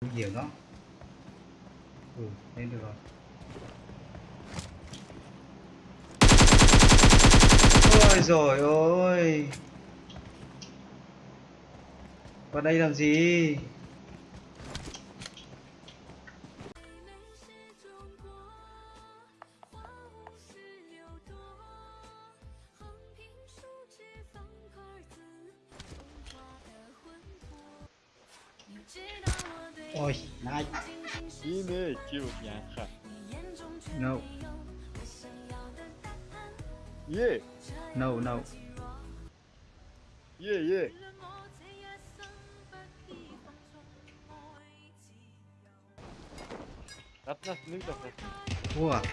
nguy đó ừ lên được rồi. Ôi rồi ôi vào đây làm gì? Yeah. No, no. Yeah, yeah. That's not new, that's not. What?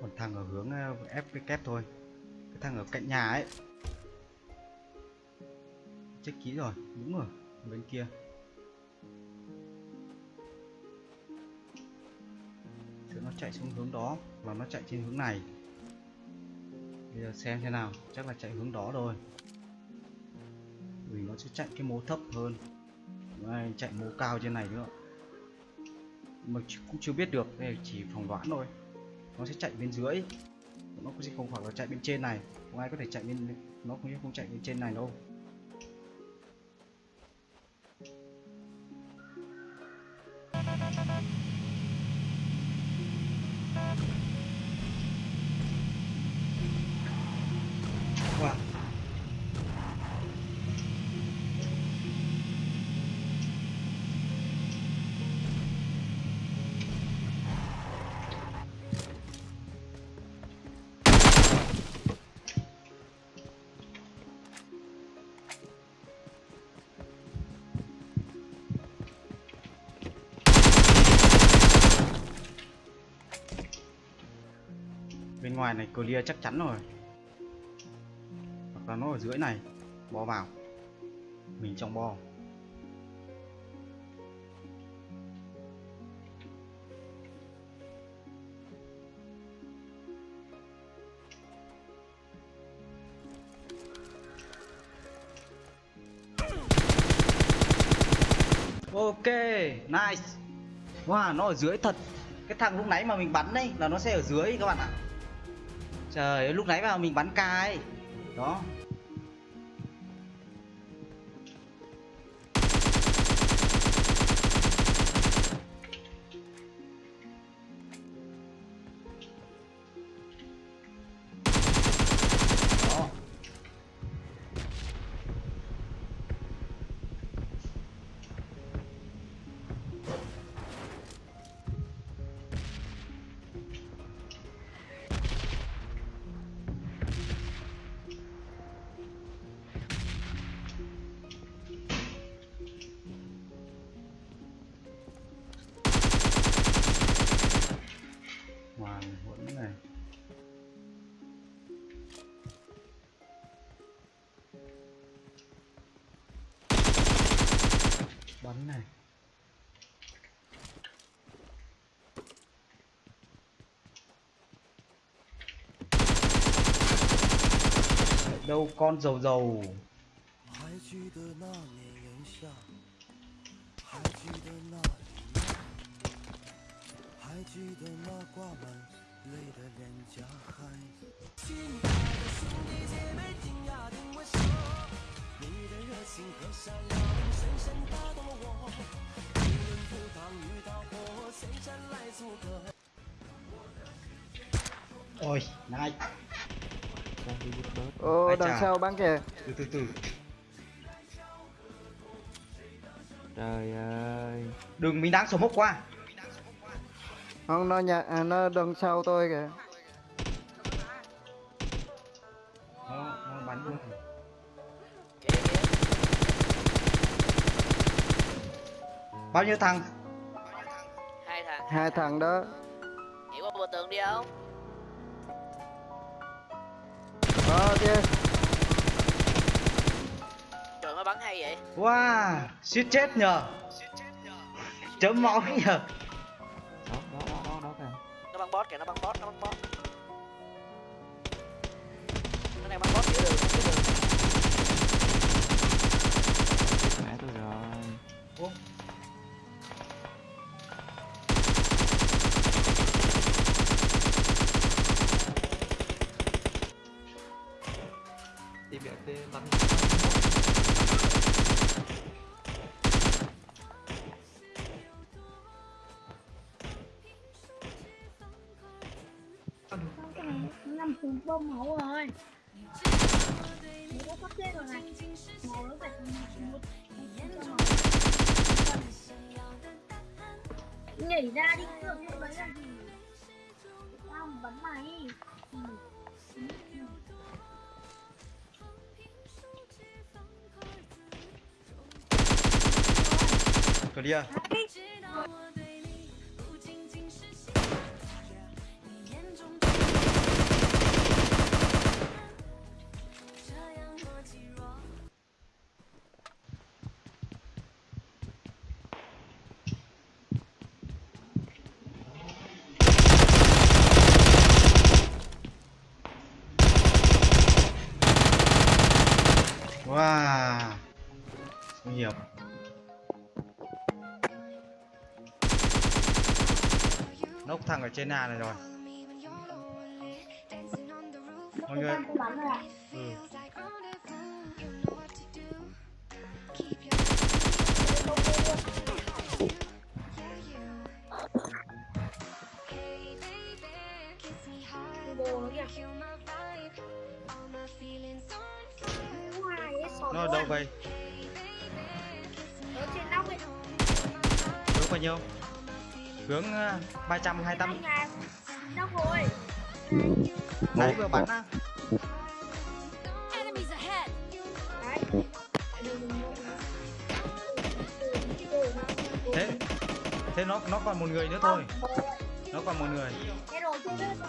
Còn thằng ở hướng ờ, ép cái kép thôi. Cái thằng ở cạnh nhà ấy. Chắc kỹ rồi đúng rồi bên kia. Chứ nó chạy xuống hướng đó và nó chạy trên hướng này. Bây giờ xem thế nào chắc là chạy hướng đó rồi vì nó sẽ chạy cái mố thấp hơn. Đây, chạy mố cao trên này nữa. Mà cũng chưa biết được đây chỉ phỏng đoán thôi nó sẽ chạy bên dưới nó cũng sẽ không phải là chạy bên trên này không ai có thể chạy bên, nó cũng không chạy bên trên này đâu wow. Bên ngoài này clear chắc chắn rồi. Hoặc là nó ở dưới này, bo vào. Mình trong bo. Ok, nice. Wow, nó ở dưới thật. Cái thằng lúc nãy mà mình bắn đấy, là nó sẽ ở dưới các bạn ạ trời lúc nãy vào mình bắn ca ấy đó. đâu con dầu dầu Ôi, nice Ô, đằng sau bắn kìa. từ từ từ Trời ơi. đừng mình đang số mốc qua Không, nó nhà, à, nó đằng sau tôi kìa. nó, nó bắn luôn bao nhiêu thằng hai thằng Hai thằng đó. nhảy qua bờ tường đi không Có chứ. trời nó bắn hay vậy? Wow suýt chết nhờ. Chấm máu nhờ. Đó, đó, đó, đó, đó kìa. nó bắn boss kìa nó bắn boss nó bắn boss nó đang bắn boss giữa đường Nhảy ra đi được lúc đấy là gì? Tao bắn mày clear nốc thằng ở trên nhà này rồi. Mọi người ừ. Nó ở đâu vậy? Nó trên nóc ấy hướng bao nhiêu hướng uh, ờ, 328 Anh rồi đấy vừa bắn á thế thế nó nó còn một người nữa thôi. Nó còn một người. Thế rồi chưa biết rồi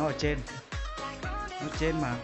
nó ở trên. Nó trên mà.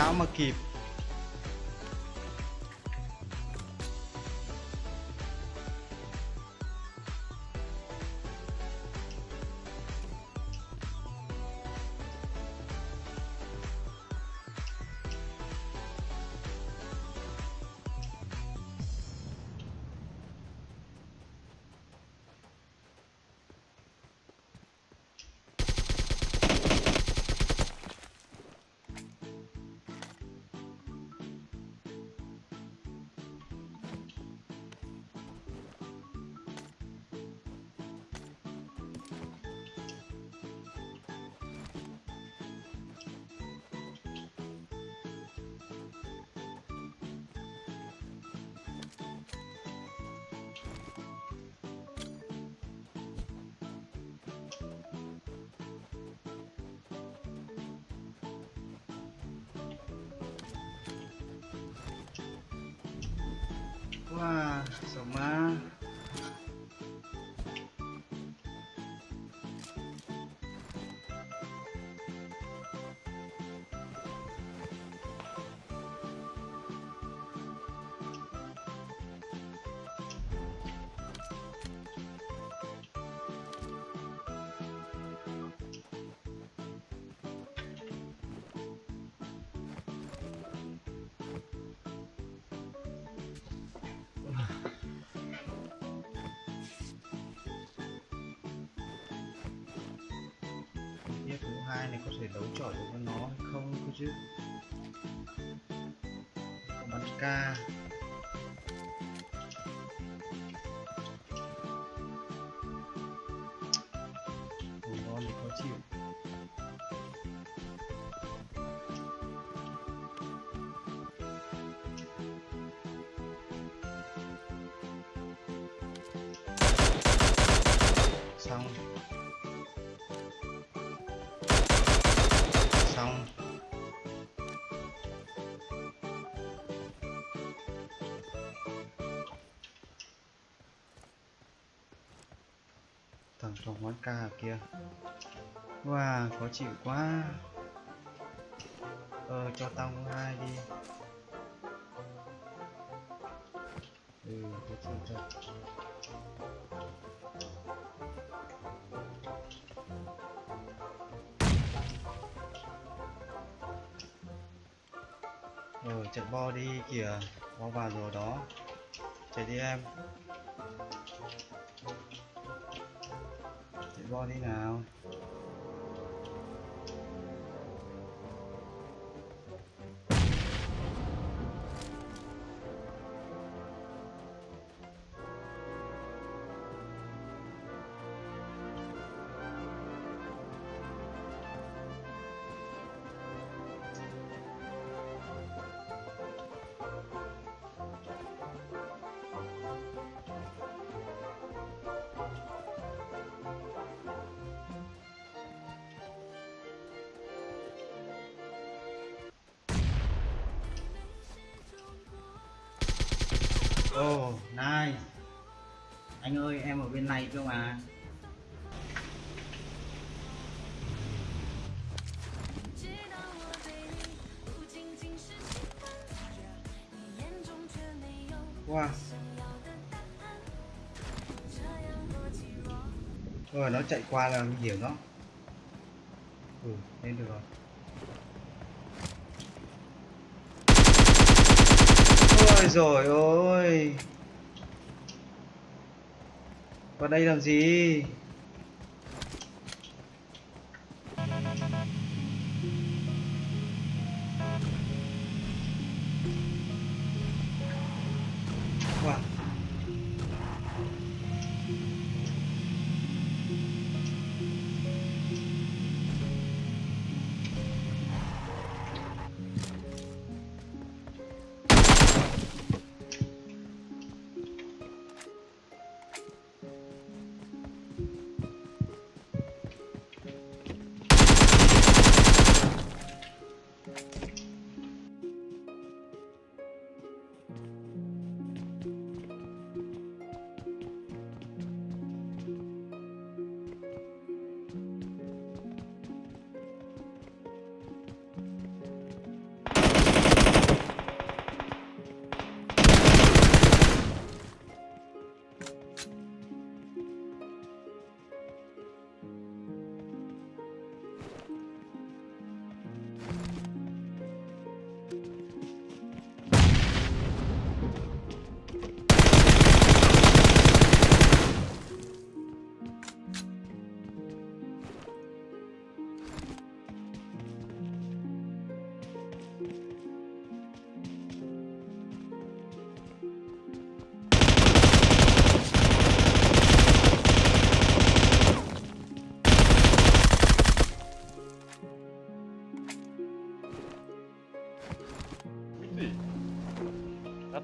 Cáo mà kịp. Wah, semua hai này có thể đấu chọi được với nó hay không cơ chứ? Có bắn ca thằng trò hoán ca ở kia wow khó chịu quá. Ờ cho tao mua hai đi. Ừ khó chịu thật Ờ, trận bo đi kìa. Bo vào rồi đó. Chạy đi em. Chạy bo Ồ, Oh, nice. Anh ơi, em ở bên này cơ mà. Wow. Rồi nó chạy qua là nguy hiểm đó Ừ, lên được rồi. Ôi rồi ôi Vào đây làm gì?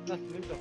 那是那个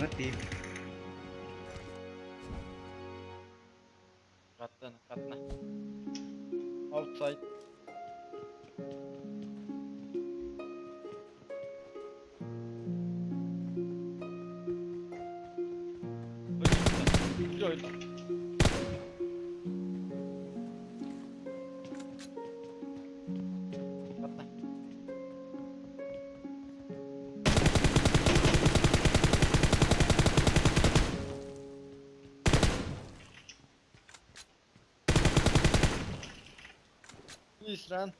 mati. iş lan.